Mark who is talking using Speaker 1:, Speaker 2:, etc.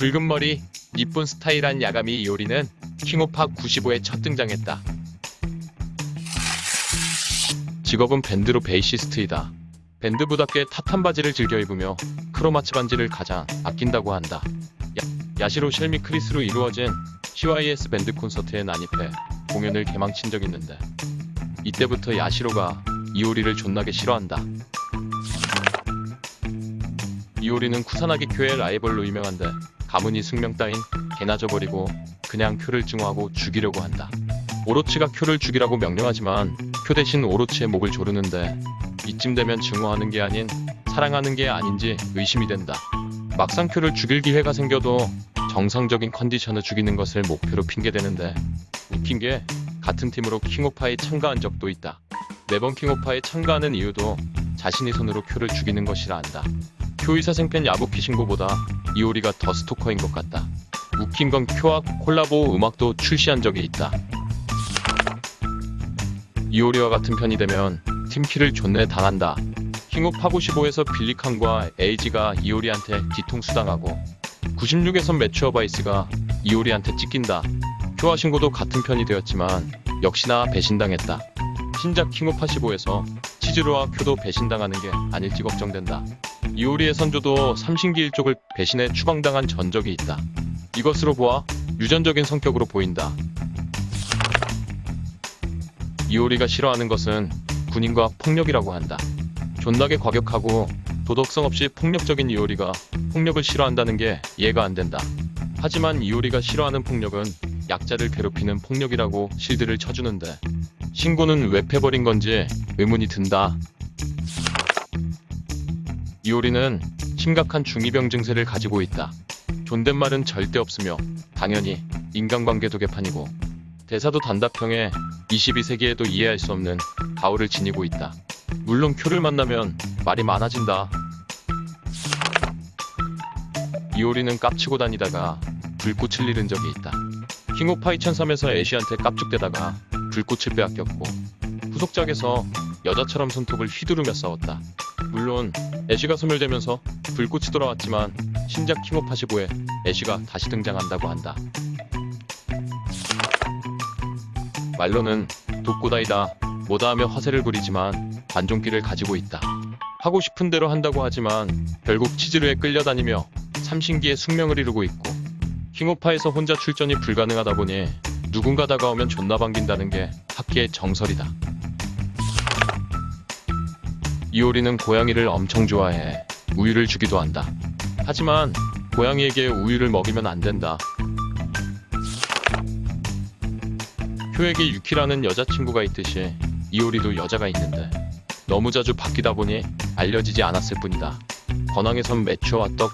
Speaker 1: 붉은 머리, 이쁜 스타일한 야가미 이오리는 킹오파 95에 첫 등장했다. 직업은 밴드로 베이시스트이다. 밴드부답게 타탄 바지를 즐겨 입으며 크로마츠 반지를 가장 아낀다고 한다. 야시로, 쉘미, 크리스로 이루어진 CYS 밴드 콘서트에 난입해 공연을 개망친 적 있는데 이때부터 야시로가 이오리를 존나게 싫어한다. 이오리는 쿠사나기 쿄의 라이벌로 유명한데 가문이 숙명 따윈 개나 져버리고 그냥 쿄를 증오하고 죽이려고 한다. 오로치가 쿄를 죽이라고 명령하지만 쿄 대신 오로치의 목을 조르는데 이쯤 되면 증오하는 게 아닌 사랑하는 게 아닌지 의심이 된다. 막상 쿄를 죽일 기회가 생겨도 정상적인 컨디션을 죽이는 것을 목표로 핑계대는데 웃긴 게 같은 팀으로 킹오파에 참가한 적도 있다. 매번 킹오파에 참가하는 이유도 자신이 손으로 쿄를 죽이는 것이라 한다. 쿄의 사생팬 야부키 신고보다 이오리가 더 스토커인 것 같다. 웃긴 건 쿄와 콜라보 음악도 출시한 적이 있다. 이오리와 같은 편이 되면 팀키를 존내 당한다. 킹오파 95에서 빌리칸과 에이지가 이오리한테 뒤통수 당하고 96에선 매츄어 바이스가 이오리한테 찢긴다. 쿄와 신고도 같은 편이 되었지만 역시나 배신당했다. 신작 킹오파 15에서 치즈로와 쿄도 배신당하는 게 아닐지 걱정된다. 이오리의 선조도 삼신기 일족을 배신해 추방당한 전적이 있다. 이것으로 보아 유전적인 성격으로 보인다. 이오리가 싫어하는 것은 군인과 폭력이라고 한다. 존나게 과격하고 도덕성 없이 폭력적인 이오리가 폭력을 싫어한다는 게 이해가 안 된다. 하지만 이오리가 싫어하는 폭력은 약자를 괴롭히는 폭력이라고 실드를 쳐주는데 신고는 왜 패버린 건지 의문이 든다. 이오리는 심각한 중이병 증세를 가지고 있다. 존댓말은 절대 없으며 당연히 인간관계도 개판이고 대사도 단답형에 22세기에도 이해할 수 없는 가오를 지니고 있다. 물론 쿄를 만나면 말이 많아진다. 이오리는 깝치고 다니다가 불꽃을 잃은 적이 있다. 킹오파 2003에서 애쉬한테 깝죽대다가 불꽃을 빼앗겼고 후속작에서 여자처럼 손톱을 휘두르며 싸웠다. 물론 애쉬가 소멸되면서 불꽃이 돌아왔지만 신작 킹오파 15에 애쉬가 다시 등장한다고 한다. 말로는 독고다이다 뭐다 하며 화세를 부리지만 반종기를 가지고 있다. 하고 싶은 대로 한다고 하지만 결국 치즈루에 끌려다니며 삼신기의 숙명을 이루고 있고 킹오파에서 혼자 출전이 불가능하다 보니 누군가 다가오면 존나 반긴다는 게 학계의 정설이다. 이오리는 고양이를 엄청 좋아해 우유를 주기도 한다. 하지만 고양이에게 우유를 먹이면 안 된다. 쿄에게 유키라는 여자친구가 있듯이 이오리도 여자가 있는데 너무 자주 바뀌다 보니 알려지지 않았을 뿐이다. 권항에선 매추어와 떡,